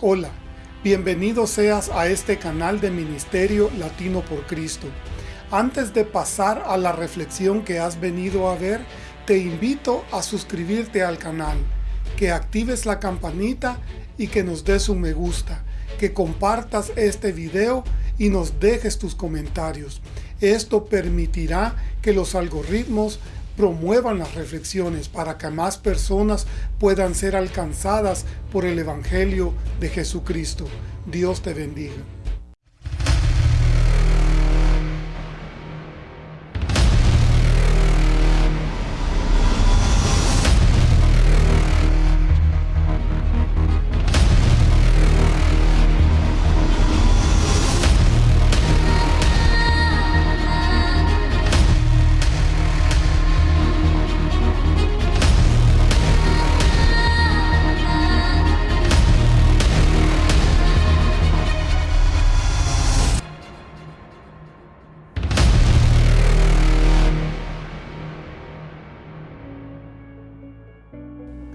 Hola, bienvenido seas a este canal de Ministerio Latino por Cristo. Antes de pasar a la reflexión que has venido a ver, te invito a suscribirte al canal, que actives la campanita y que nos des un me gusta, que compartas este video y nos dejes tus comentarios. Esto permitirá que los algoritmos promuevan las reflexiones para que más personas puedan ser alcanzadas por el Evangelio de Jesucristo. Dios te bendiga.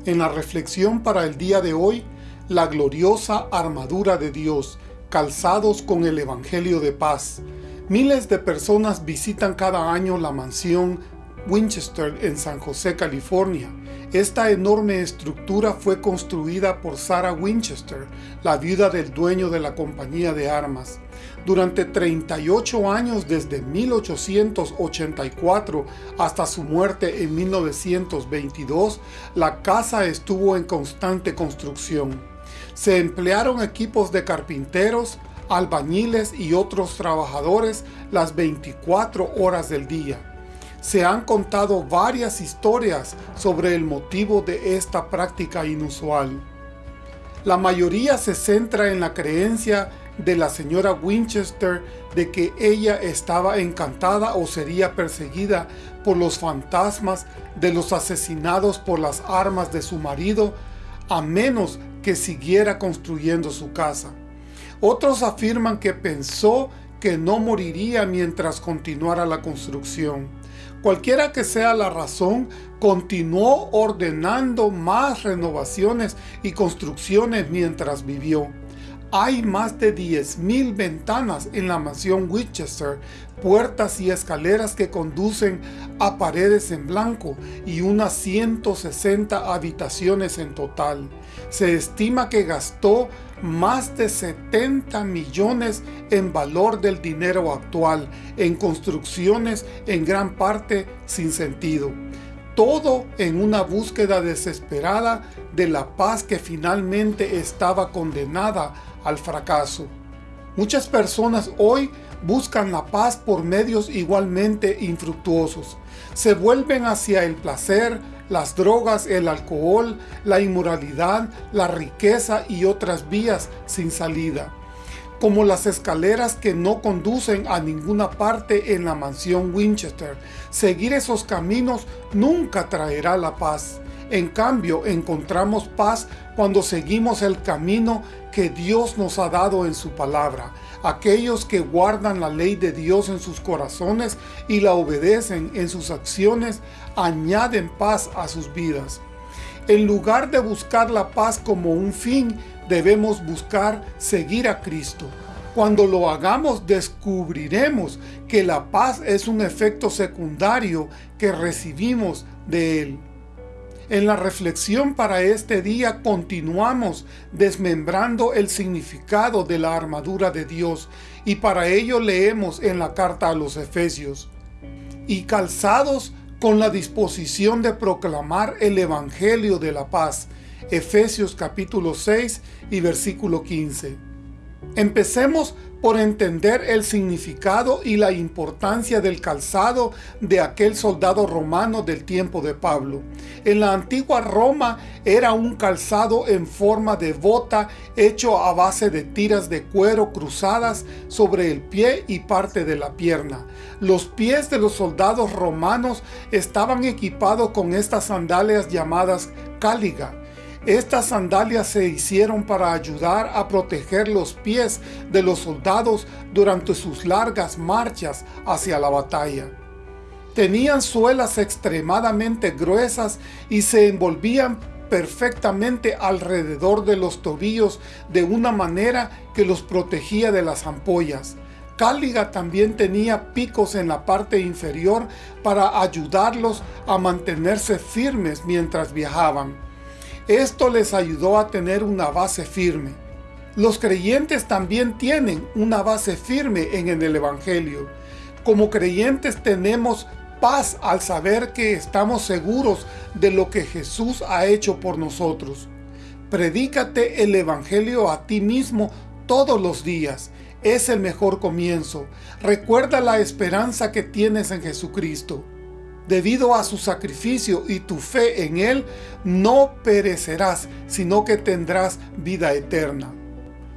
En la reflexión para el día de hoy, la gloriosa armadura de Dios, calzados con el Evangelio de paz. Miles de personas visitan cada año la mansión Winchester en San José, California. Esta enorme estructura fue construida por Sarah Winchester, la viuda del dueño de la compañía de armas. Durante 38 años desde 1884 hasta su muerte en 1922, la casa estuvo en constante construcción. Se emplearon equipos de carpinteros, albañiles y otros trabajadores las 24 horas del día. Se han contado varias historias sobre el motivo de esta práctica inusual. La mayoría se centra en la creencia de la señora Winchester de que ella estaba encantada o sería perseguida por los fantasmas de los asesinados por las armas de su marido, a menos que siguiera construyendo su casa. Otros afirman que pensó que no moriría mientras continuara la construcción. Cualquiera que sea la razón, continuó ordenando más renovaciones y construcciones mientras vivió. Hay más de 10.000 ventanas en la mansión Winchester, puertas y escaleras que conducen a paredes en blanco y unas 160 habitaciones en total. Se estima que gastó más de 70 millones en valor del dinero actual en construcciones en gran parte sin sentido todo en una búsqueda desesperada de la paz que finalmente estaba condenada al fracaso. Muchas personas hoy buscan la paz por medios igualmente infructuosos. Se vuelven hacia el placer, las drogas, el alcohol, la inmoralidad, la riqueza y otras vías sin salida como las escaleras que no conducen a ninguna parte en la mansión Winchester. Seguir esos caminos nunca traerá la paz. En cambio, encontramos paz cuando seguimos el camino que Dios nos ha dado en su palabra. Aquellos que guardan la ley de Dios en sus corazones y la obedecen en sus acciones, añaden paz a sus vidas. En lugar de buscar la paz como un fin, debemos buscar seguir a Cristo. Cuando lo hagamos descubriremos que la paz es un efecto secundario que recibimos de Él. En la reflexión para este día continuamos desmembrando el significado de la armadura de Dios y para ello leemos en la carta a los Efesios. Y calzados con la disposición de proclamar el Evangelio de la paz. Efesios capítulo 6 y versículo 15. Empecemos por entender el significado y la importancia del calzado de aquel soldado romano del tiempo de Pablo. En la antigua Roma era un calzado en forma de bota hecho a base de tiras de cuero cruzadas sobre el pie y parte de la pierna. Los pies de los soldados romanos estaban equipados con estas sandalias llamadas cáliga estas sandalias se hicieron para ayudar a proteger los pies de los soldados durante sus largas marchas hacia la batalla. Tenían suelas extremadamente gruesas y se envolvían perfectamente alrededor de los tobillos de una manera que los protegía de las ampollas. Cáliga también tenía picos en la parte inferior para ayudarlos a mantenerse firmes mientras viajaban. Esto les ayudó a tener una base firme. Los creyentes también tienen una base firme en el Evangelio. Como creyentes tenemos paz al saber que estamos seguros de lo que Jesús ha hecho por nosotros. Predícate el Evangelio a ti mismo todos los días. Es el mejor comienzo. Recuerda la esperanza que tienes en Jesucristo. Debido a su sacrificio y tu fe en Él, no perecerás, sino que tendrás vida eterna.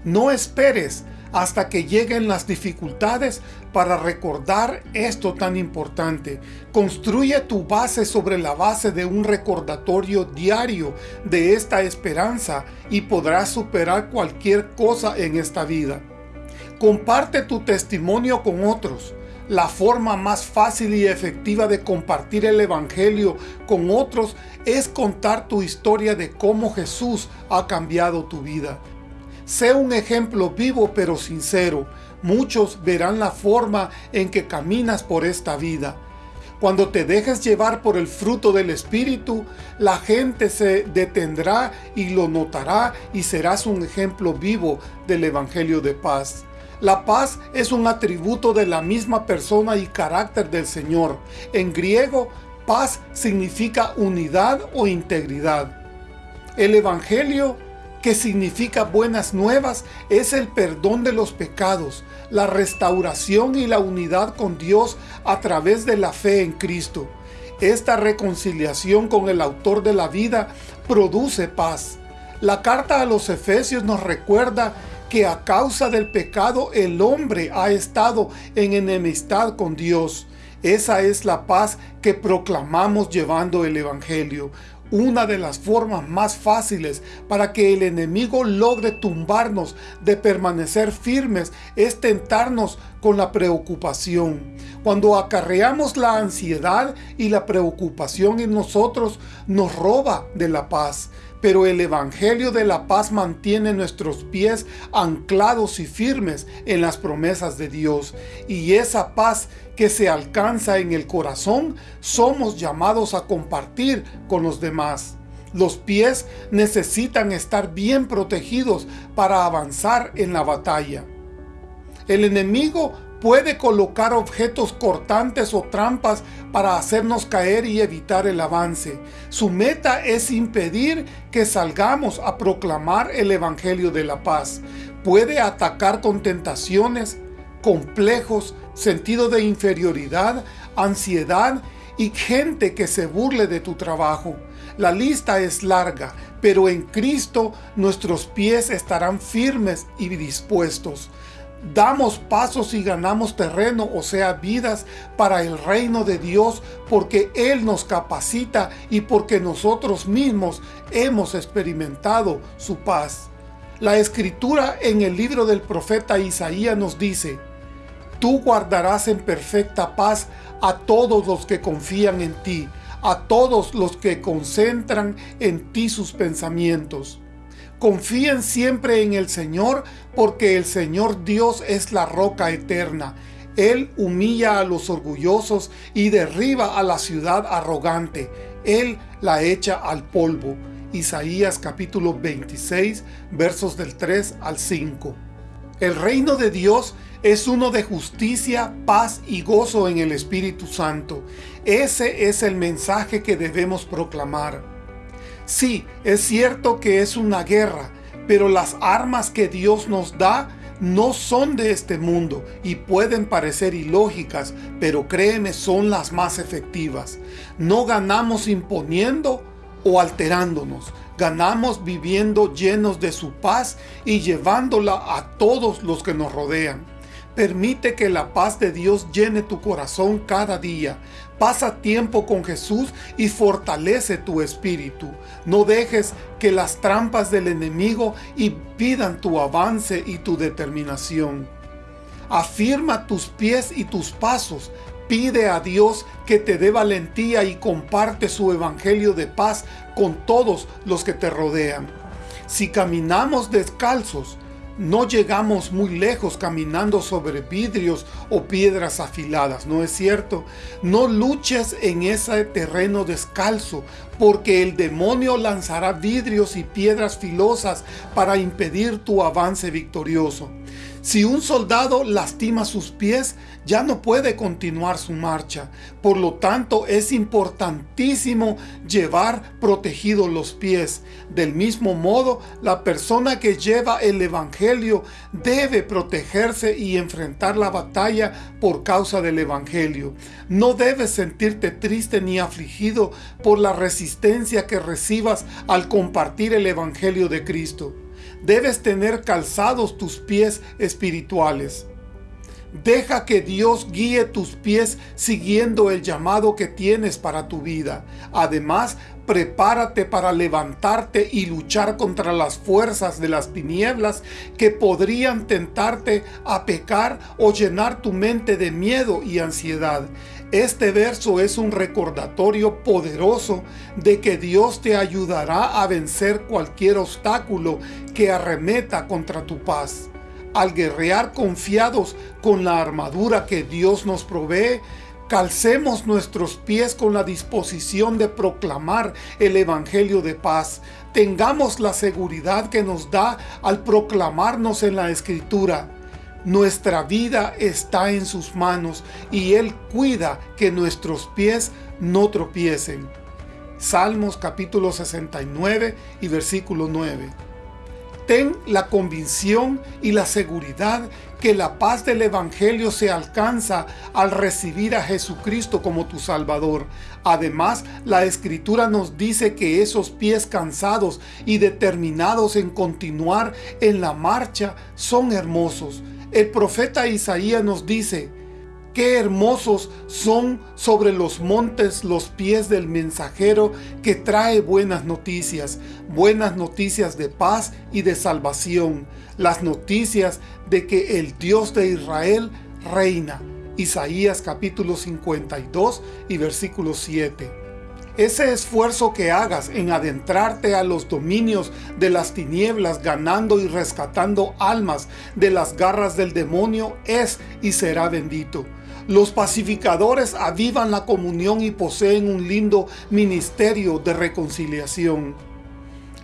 No esperes hasta que lleguen las dificultades para recordar esto tan importante. Construye tu base sobre la base de un recordatorio diario de esta esperanza y podrás superar cualquier cosa en esta vida. Comparte tu testimonio con otros. La forma más fácil y efectiva de compartir el Evangelio con otros es contar tu historia de cómo Jesús ha cambiado tu vida. Sé un ejemplo vivo pero sincero. Muchos verán la forma en que caminas por esta vida. Cuando te dejes llevar por el fruto del Espíritu, la gente se detendrá y lo notará y serás un ejemplo vivo del Evangelio de paz. La paz es un atributo de la misma persona y carácter del Señor. En griego, paz significa unidad o integridad. El Evangelio que significa buenas nuevas, es el perdón de los pecados, la restauración y la unidad con Dios a través de la fe en Cristo. Esta reconciliación con el autor de la vida produce paz. La carta a los Efesios nos recuerda que a causa del pecado el hombre ha estado en enemistad con Dios. Esa es la paz que proclamamos llevando el Evangelio. Una de las formas más fáciles para que el enemigo logre tumbarnos de permanecer firmes es tentarnos con la preocupación. Cuando acarreamos la ansiedad y la preocupación en nosotros, nos roba de la paz pero el Evangelio de la paz mantiene nuestros pies anclados y firmes en las promesas de Dios. Y esa paz que se alcanza en el corazón, somos llamados a compartir con los demás. Los pies necesitan estar bien protegidos para avanzar en la batalla. El enemigo puede colocar objetos cortantes o trampas para hacernos caer y evitar el avance. Su meta es impedir que salgamos a proclamar el Evangelio de la paz. Puede atacar con tentaciones, complejos, sentido de inferioridad, ansiedad y gente que se burle de tu trabajo. La lista es larga, pero en Cristo nuestros pies estarán firmes y dispuestos damos pasos y ganamos terreno, o sea, vidas para el reino de Dios, porque Él nos capacita y porque nosotros mismos hemos experimentado su paz. La escritura en el libro del profeta Isaías nos dice, Tú guardarás en perfecta paz a todos los que confían en ti, a todos los que concentran en ti sus pensamientos. Confíen siempre en el Señor, porque el Señor Dios es la roca eterna. Él humilla a los orgullosos y derriba a la ciudad arrogante. Él la echa al polvo. Isaías capítulo 26, versos del 3 al 5. El reino de Dios es uno de justicia, paz y gozo en el Espíritu Santo. Ese es el mensaje que debemos proclamar. Sí, es cierto que es una guerra, pero las armas que Dios nos da no son de este mundo y pueden parecer ilógicas, pero créeme, son las más efectivas. No ganamos imponiendo o alterándonos, ganamos viviendo llenos de su paz y llevándola a todos los que nos rodean. Permite que la paz de Dios llene tu corazón cada día. Pasa tiempo con Jesús y fortalece tu espíritu. No dejes que las trampas del enemigo impidan tu avance y tu determinación. Afirma tus pies y tus pasos. Pide a Dios que te dé valentía y comparte su evangelio de paz con todos los que te rodean. Si caminamos descalzos, no llegamos muy lejos caminando sobre vidrios o piedras afiladas, ¿no es cierto? No luches en ese terreno descalzo, porque el demonio lanzará vidrios y piedras filosas para impedir tu avance victorioso. Si un soldado lastima sus pies, ya no puede continuar su marcha. Por lo tanto, es importantísimo llevar protegidos los pies. Del mismo modo, la persona que lleva el Evangelio debe protegerse y enfrentar la batalla por causa del Evangelio. No debes sentirte triste ni afligido por la resistencia que recibas al compartir el Evangelio de Cristo debes tener calzados tus pies espirituales. Deja que Dios guíe tus pies siguiendo el llamado que tienes para tu vida. Además, prepárate para levantarte y luchar contra las fuerzas de las tinieblas que podrían tentarte a pecar o llenar tu mente de miedo y ansiedad. Este verso es un recordatorio poderoso de que Dios te ayudará a vencer cualquier obstáculo que arremeta contra tu paz. Al guerrear confiados con la armadura que Dios nos provee, calcemos nuestros pies con la disposición de proclamar el Evangelio de paz. Tengamos la seguridad que nos da al proclamarnos en la Escritura. Nuestra vida está en sus manos y Él cuida que nuestros pies no tropiecen. Salmos capítulo 69 y versículo 9. Ten la convicción y la seguridad que la paz del Evangelio se alcanza al recibir a Jesucristo como tu Salvador. Además, la Escritura nos dice que esos pies cansados y determinados en continuar en la marcha son hermosos el profeta Isaías nos dice, Qué hermosos son sobre los montes los pies del mensajero que trae buenas noticias, buenas noticias de paz y de salvación, las noticias de que el Dios de Israel reina. Isaías capítulo 52 y versículo 7. Ese esfuerzo que hagas en adentrarte a los dominios de las tinieblas, ganando y rescatando almas de las garras del demonio, es y será bendito. Los pacificadores avivan la comunión y poseen un lindo ministerio de reconciliación.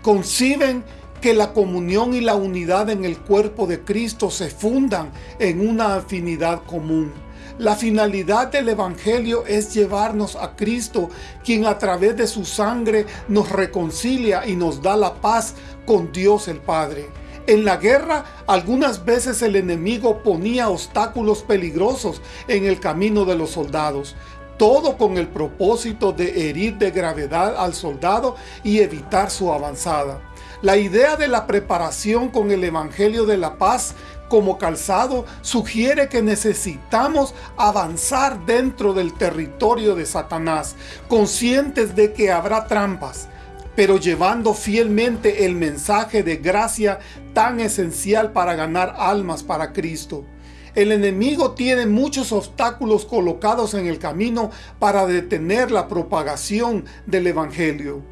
Conciben que la comunión y la unidad en el cuerpo de Cristo se fundan en una afinidad común. La finalidad del Evangelio es llevarnos a Cristo, quien a través de su sangre nos reconcilia y nos da la paz con Dios el Padre. En la guerra, algunas veces el enemigo ponía obstáculos peligrosos en el camino de los soldados, todo con el propósito de herir de gravedad al soldado y evitar su avanzada. La idea de la preparación con el Evangelio de la Paz como calzado sugiere que necesitamos avanzar dentro del territorio de Satanás, conscientes de que habrá trampas, pero llevando fielmente el mensaje de gracia tan esencial para ganar almas para Cristo. El enemigo tiene muchos obstáculos colocados en el camino para detener la propagación del Evangelio.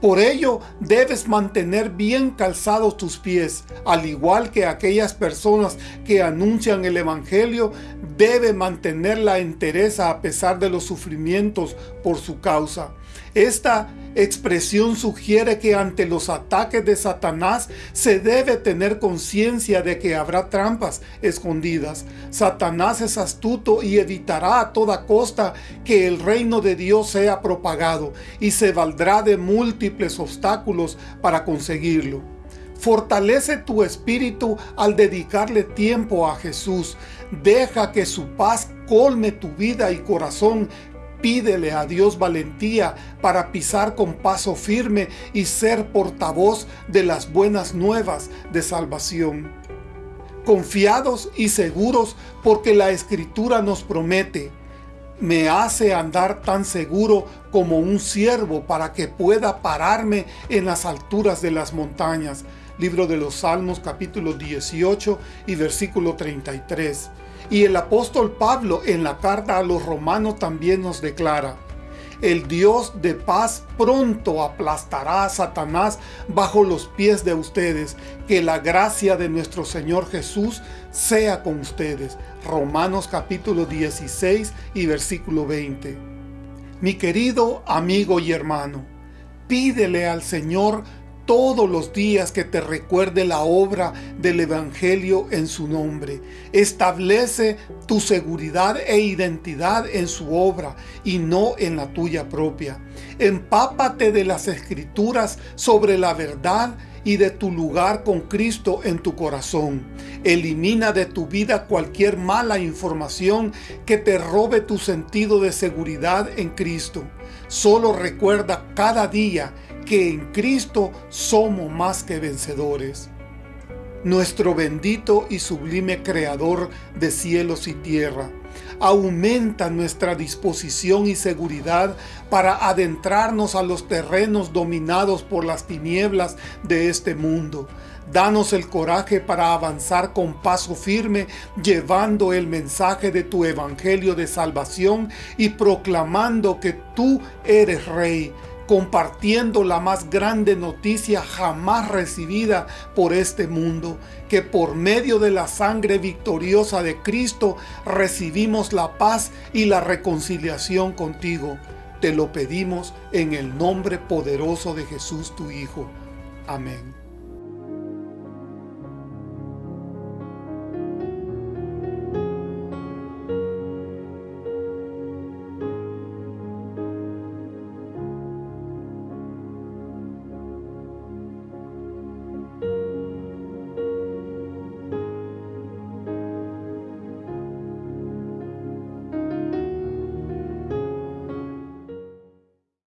Por ello, debes mantener bien calzados tus pies, al igual que aquellas personas que anuncian el Evangelio, debe mantener la entereza a pesar de los sufrimientos por su causa. Esta expresión sugiere que ante los ataques de Satanás se debe tener conciencia de que habrá trampas escondidas. Satanás es astuto y evitará a toda costa que el reino de Dios sea propagado y se valdrá de múltiples obstáculos para conseguirlo. Fortalece tu espíritu al dedicarle tiempo a Jesús. Deja que su paz colme tu vida y corazón Pídele a Dios valentía para pisar con paso firme y ser portavoz de las buenas nuevas de salvación. Confiados y seguros porque la Escritura nos promete, me hace andar tan seguro como un siervo para que pueda pararme en las alturas de las montañas. Libro de los Salmos capítulo 18 y versículo 33. Y el apóstol Pablo en la carta a los romanos también nos declara, el Dios de paz pronto aplastará a Satanás bajo los pies de ustedes. Que la gracia de nuestro Señor Jesús sea con ustedes. Romanos capítulo 16 y versículo 20. Mi querido amigo y hermano, pídele al Señor todos los días que te recuerde la obra del Evangelio en su nombre. Establece tu seguridad e identidad en su obra y no en la tuya propia. Empápate de las Escrituras sobre la verdad y de tu lugar con Cristo en tu corazón. Elimina de tu vida cualquier mala información que te robe tu sentido de seguridad en Cristo. Solo recuerda cada día que en Cristo somos más que vencedores. Nuestro bendito y sublime Creador de cielos y tierra, aumenta nuestra disposición y seguridad para adentrarnos a los terrenos dominados por las tinieblas de este mundo. Danos el coraje para avanzar con paso firme, llevando el mensaje de tu evangelio de salvación y proclamando que tú eres Rey, compartiendo la más grande noticia jamás recibida por este mundo, que por medio de la sangre victoriosa de Cristo recibimos la paz y la reconciliación contigo. Te lo pedimos en el nombre poderoso de Jesús tu Hijo. Amén.